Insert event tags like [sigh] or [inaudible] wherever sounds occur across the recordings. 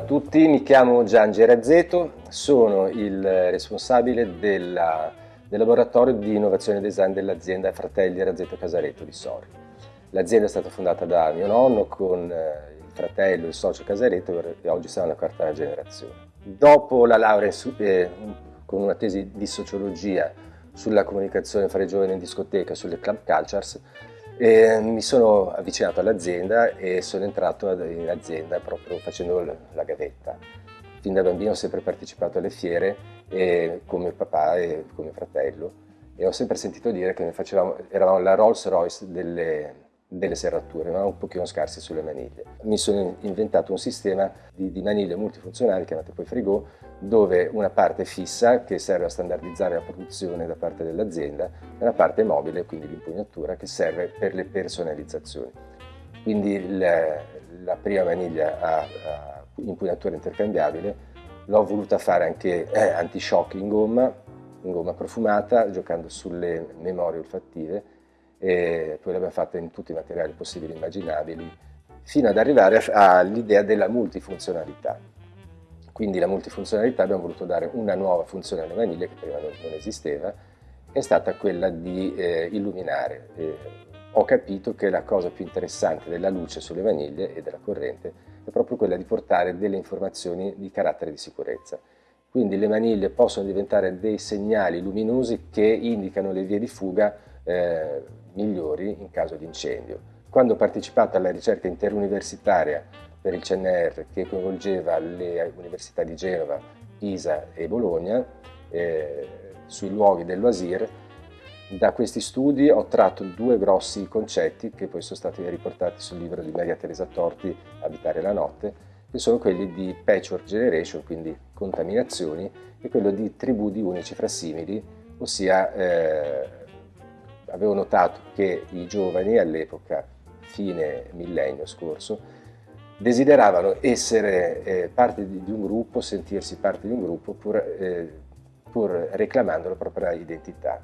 A tutti, mi chiamo Gian Gerazzeto, sono il responsabile della, del laboratorio di innovazione e design dell'azienda Fratelli Razzetto Casaretto di Sori. L'azienda è stata fondata da mio nonno con eh, il fratello e il socio Casaretto e oggi siamo alla quarta generazione. Dopo la laurea eh, con una tesi di sociologia sulla comunicazione fra i giovani in discoteca, sulle club cultures, e mi sono avvicinato all'azienda e sono entrato in azienda proprio facendo la gavetta. Fin da bambino ho sempre partecipato alle fiere e, con mio papà e con mio fratello e ho sempre sentito dire che facevamo, eravamo la Rolls Royce delle, delle serrature, ma un pochino scarsi sulle maniglie. Mi sono inventato un sistema di, di maniglie multifunzionali chiamato poi Frigo, dove una parte fissa che serve a standardizzare la produzione da parte dell'azienda e una parte mobile, quindi l'impugnatura, che serve per le personalizzazioni. Quindi la, la prima maniglia a, a impugnatura intercambiabile l'ho voluta fare anche eh, anti-shock in gomma, in gomma profumata, giocando sulle memorie olfattive e poi l'abbiamo fatta in tutti i materiali possibili e immaginabili, fino ad arrivare all'idea della multifunzionalità. Quindi la multifunzionalità abbiamo voluto dare una nuova funzione alle maniglie che prima non, non esisteva, è stata quella di eh, illuminare. Eh, ho capito che la cosa più interessante della luce sulle maniglie e della corrente è proprio quella di portare delle informazioni di carattere di sicurezza. Quindi le maniglie possono diventare dei segnali luminosi che indicano le vie di fuga eh, migliori in caso di incendio. Quando ho partecipato alla ricerca interuniversitaria per il CNR che coinvolgeva le università di Genova, Pisa e Bologna eh, sui luoghi dell'Oasir, da questi studi ho tratto due grossi concetti che poi sono stati riportati sul libro di Maria Teresa Torti, Abitare la notte, che sono quelli di patchwork generation, quindi contaminazioni, e quello di tribù di unici frasimili, ossia eh, avevo notato che i giovani all'epoca, fine millennio scorso, desideravano essere eh, parte di, di, un gruppo, sentirsi parte di un gruppo pur, eh, pur reclamando la propria identità.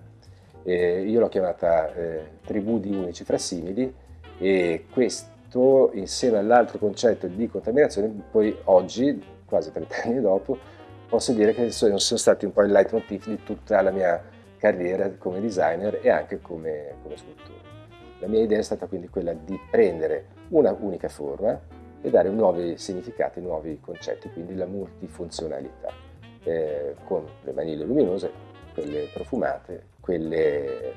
Eh, io l'ho chiamata eh, tribù di unici frasimili e questo insieme all'altro concetto di contaminazione poi oggi, quasi 30 anni dopo, posso dire che sono, sono stati un po' il leitmotiv di tutta la mia carriera come designer e anche come, come scultore. La mia idea è stata quindi quella di prendere una unica forma e dare nuovi significati, nuovi concetti, quindi la multifunzionalità, eh, con le maniglie luminose, quelle profumate, quelle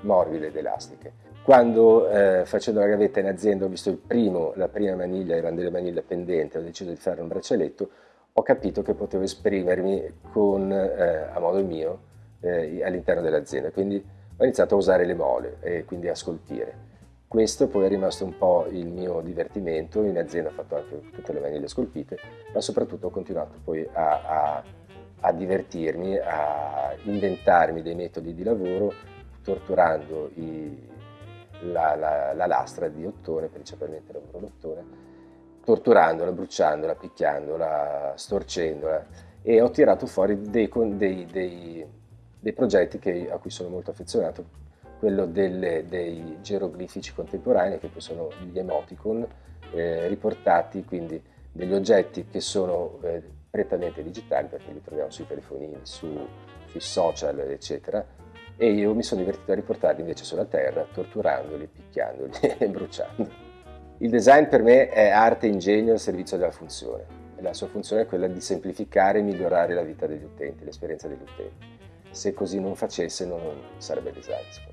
morbide ed elastiche. Quando eh, facendo la gavetta in azienda ho visto primo, la prima maniglia, erano delle maniglie pendenti, ho deciso di fare un braccialetto, ho capito che potevo esprimermi con, eh, a modo mio eh, all'interno dell'azienda, quindi ho iniziato a usare le mole e quindi a scolpire. Questo poi è rimasto un po' il mio divertimento, in azienda ho fatto anche tutte le maniglie scolpite, ma soprattutto ho continuato poi a, a, a divertirmi, a inventarmi dei metodi di lavoro, torturando i, la, la, la, lastra di ottone, principalmente lavoro d'ottone, torturandola, bruciandola, picchiandola, storcendola. E ho tirato fuori dei, dei, dei, dei progetti che, a cui sono molto affezionato, quello delle, dei geroglifici contemporanei, che sono gli emoticon, eh, riportati quindi degli oggetti che sono eh, prettamente digitali, perché li troviamo sui telefonini, su, sui social, eccetera, e io mi sono divertito a riportarli invece sulla terra, torturandoli, picchiandoli [laughs] e bruciando. Il design per me è arte e ingegno al servizio della funzione. La sua funzione è quella di semplificare e migliorare la vita degli utenti, l'esperienza degli utenti. Se così non facesse non sarebbe design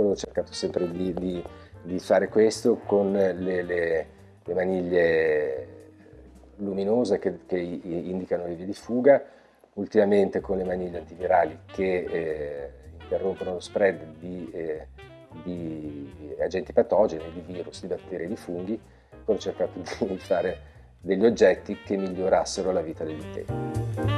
ho cercato sempre di, di, di fare questo con le, le, le maniglie luminose che, che, indicano le vie di fuga, ultimamente con le maniglie antivirali che eh, interrompono lo spread di, eh, di, agenti patogeni, di virus, di batteri, di funghi, ho cercato di fare degli oggetti che migliorassero la vita degli utenti.